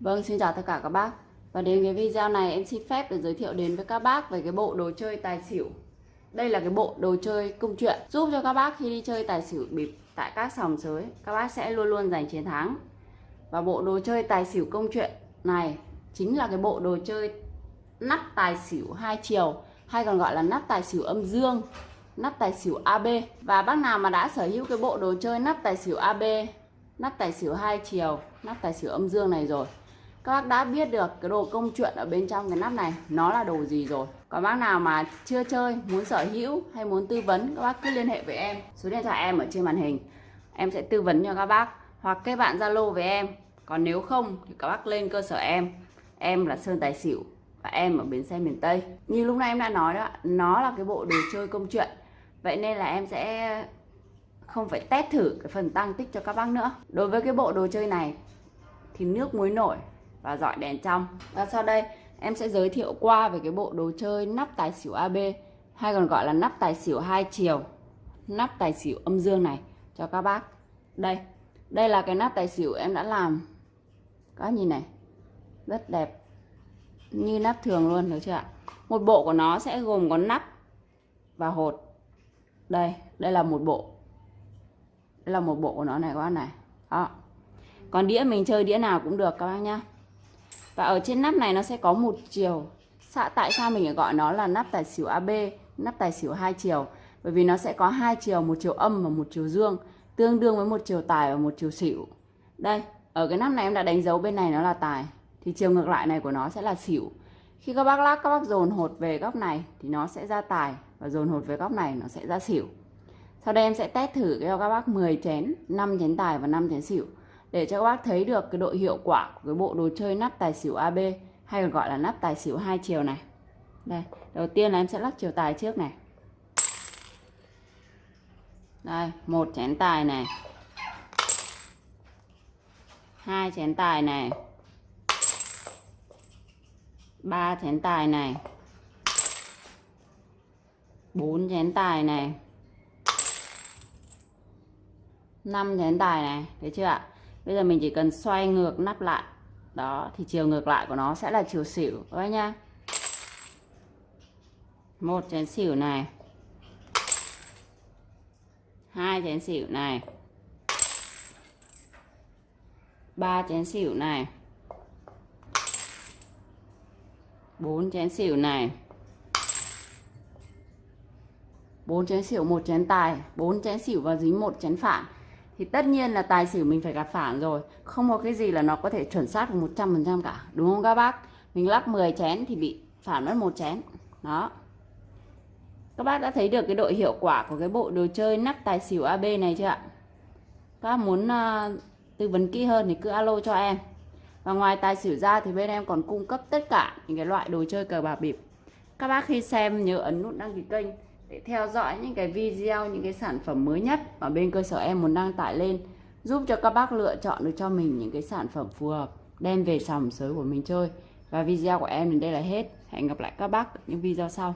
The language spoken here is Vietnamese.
Vâng, xin chào tất cả các bác. Và đến cái video này em xin phép được giới thiệu đến với các bác về cái bộ đồ chơi tài xỉu. Đây là cái bộ đồ chơi công chuyện Giúp cho các bác khi đi chơi tài xỉu bịp tại các sòng sới Các bác sẽ luôn luôn giành chiến thắng. Và bộ đồ chơi tài xỉu công chuyện này Chính là cái bộ đồ chơi nắp tài xỉu hai chiều Hay còn gọi là nắp tài xỉu âm dương Nắp tài xỉu AB Và bác nào mà đã sở hữu cái bộ đồ chơi nắp tài xỉu AB Nắp tài xỉu hai chiều Nắp tài xỉu âm dương này rồi các bác đã biết được cái đồ công chuyện ở bên trong cái nắp này, nó là đồ gì rồi? Còn bác nào mà chưa chơi, muốn sở hữu hay muốn tư vấn, các bác cứ liên hệ với em. Số điện thoại em ở trên màn hình. Em sẽ tư vấn cho các bác hoặc kết bạn zalo với em. Còn nếu không thì các bác lên cơ sở em. Em là sơn tài xỉu và em ở bến xe miền tây. Như lúc nãy em đã nói đó, nó là cái bộ đồ chơi công chuyện. Vậy nên là em sẽ không phải test thử cái phần tăng tích cho các bác nữa. Đối với cái bộ đồ chơi này thì nước muối nổi và dọi đèn trong. Và sau đây, em sẽ giới thiệu qua về cái bộ đồ chơi nắp tài xỉu AB hay còn gọi là nắp tài xỉu hai chiều, nắp tài xỉu âm dương này cho các bác. Đây đây là cái nắp tài xỉu em đã làm. Các nhìn này, rất đẹp, như nắp thường luôn, được chưa ạ? Một bộ của nó sẽ gồm có nắp và hột. Đây đây là một bộ. Đây là một bộ của nó này, các bác này. Đó. Còn đĩa mình chơi đĩa nào cũng được, các bác nhá và ở trên nắp này nó sẽ có một chiều. Tại sao mình gọi nó là nắp tài xỉu AB nắp tài xỉu hai chiều? Bởi vì nó sẽ có hai chiều, một chiều âm và một chiều dương, tương đương với một chiều tài và một chiều xỉu. Đây, ở cái nắp này em đã đánh dấu bên này nó là tài, thì chiều ngược lại này của nó sẽ là xỉu. Khi các bác lắc, các bác dồn hột về góc này thì nó sẽ ra tài, và dồn hột về góc này nó sẽ ra xỉu. Sau đây em sẽ test thử cho các bác 10 chén 5 chén tài và 5 chén xỉu để cho các bác thấy được cái độ hiệu quả của cái bộ đồ chơi nắp tài xỉu AB hay còn gọi là nắp tài xỉu hai chiều này. Đây, đầu tiên là em sẽ lắc chiều tài trước này. Đây, một chén tài này. Hai chén tài này. Ba chén tài này. Bốn chén tài này. Năm chén tài này, thấy chưa ạ? Bây giờ mình chỉ cần xoay ngược nắp lại. Đó, thì chiều ngược lại của nó sẽ là chiều xỉu, các bác nhá. Một chén xỉu này. Hai chén xỉu này. Ba chén xỉu này. Bốn chén xỉu này. Bốn chén xỉu, một chén tài. Bốn chén xỉu và dính một chén phản thì tất nhiên là tài xỉu mình phải gặp phản rồi. Không có cái gì là nó có thể chuẩn xác được 100% cả đúng không các bác? Mình lắc 10 chén thì bị phản mất một chén. Đó. Các bác đã thấy được cái độ hiệu quả của cái bộ đồ chơi nắp tài xỉu AB này chưa ạ? Các bác muốn uh, tư vấn kỹ hơn thì cứ alo cho em. Và ngoài tài xỉu ra thì bên em còn cung cấp tất cả những cái loại đồ chơi cờ bạc bịp. Các bác khi xem nhớ ấn nút đăng ký kênh để theo dõi những cái video, những cái sản phẩm mới nhất mà bên cơ sở em muốn đăng tải lên, giúp cho các bác lựa chọn được cho mình những cái sản phẩm phù hợp, đem về sòng sới của mình chơi. Và video của em đến đây là hết. Hẹn gặp lại các bác ở những video sau.